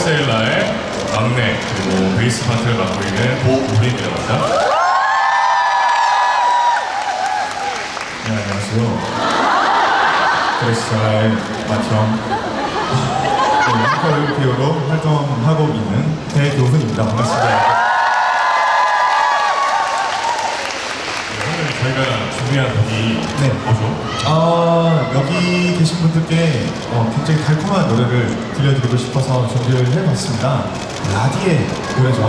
포세일라의 막내 그리고 베이스 파트를 맡고 있는 보우린이라고 합니다. 네, 안녕하세요. 드레스사의 마청 네, 뮤지컬 배우로 활동하고 있는 배교훈입니다. 반갑습니다. 오늘 저희가 준비한 곡이 네. 뭐죠? 아, 계신 분들께 어, 굉장히 달콤한 노래를 들려드리고 싶어서 준비를 해봤습니다. 라디의 노래죠.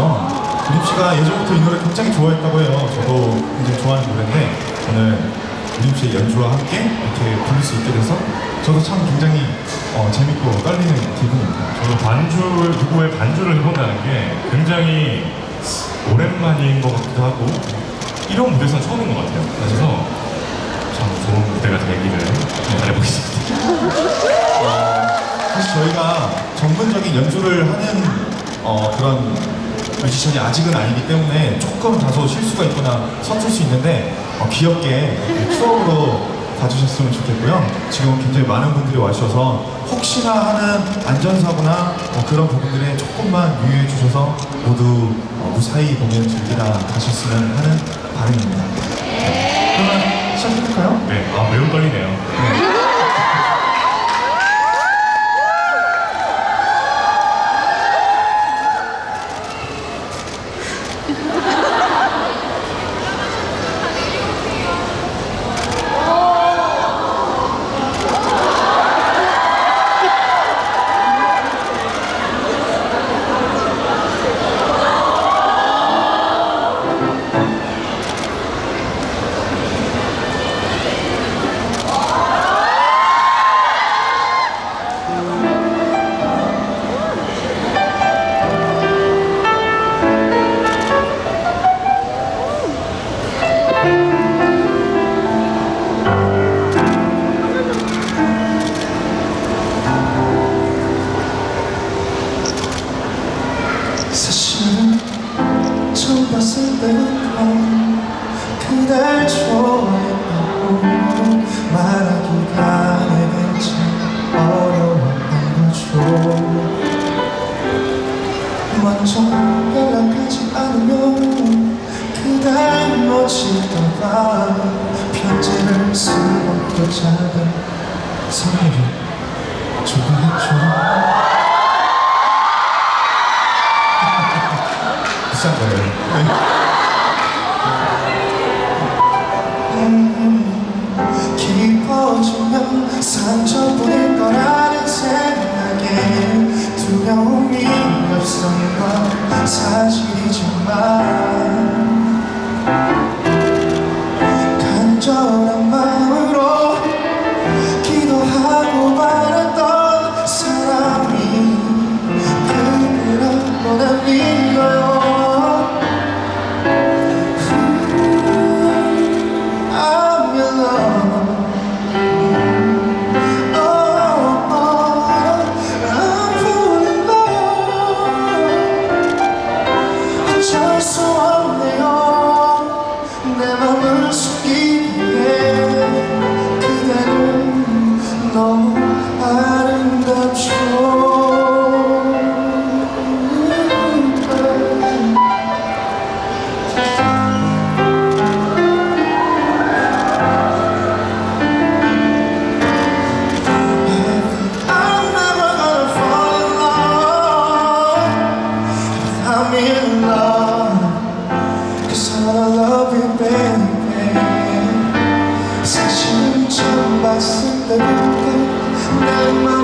유림 씨가 예전부터 이 노래 굉장히 좋아했다고 해요. 저도 굉장히 좋아하는 노래인데 오늘 유림 씨의 연주와 함께 이렇게 부를 수 있게 돼서 저도 참 굉장히 어, 재밌고 떨리는 기분입니다. 저도 반주를 누구의 반주를 해본다는 게 굉장히 오랜만인 것 같기도 하고 이런 무대에서는 처음인 것 같아요. 그래서 참 좋은 무대가 되기를 바라보겠습니다. 사실 저희가 전문적인 연주를 하는 어, 그런 뮤지션이 아직은 아니기 때문에 조금 다소 실수가 있거나 서툴 수 있는데 어, 귀엽게 추억으로 봐주셨으면 좋겠고요. 지금 굉장히 많은 분들이 와주셔서 혹시나 하는 안전사고나 뭐 그런 부분들에 조금만 유의해 주셔서 모두 어, 무사히 공연 즐기다 가셨으면 하는 바람입니다. 네. 시작해볼까요? 네, 아 매우 떨리네요. 봤을 때부터 그댈 좋아했다고 말하기가 내겐 참 어려웠던 거죠. 먼저 연락하지 않으면 그댈 놓칠까봐 편지를 쓰고 또 작은 선물을 주고 했죠 깊어지면 상처뿐일 거라는 생각에 두려움이 건 사실이지만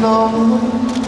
너무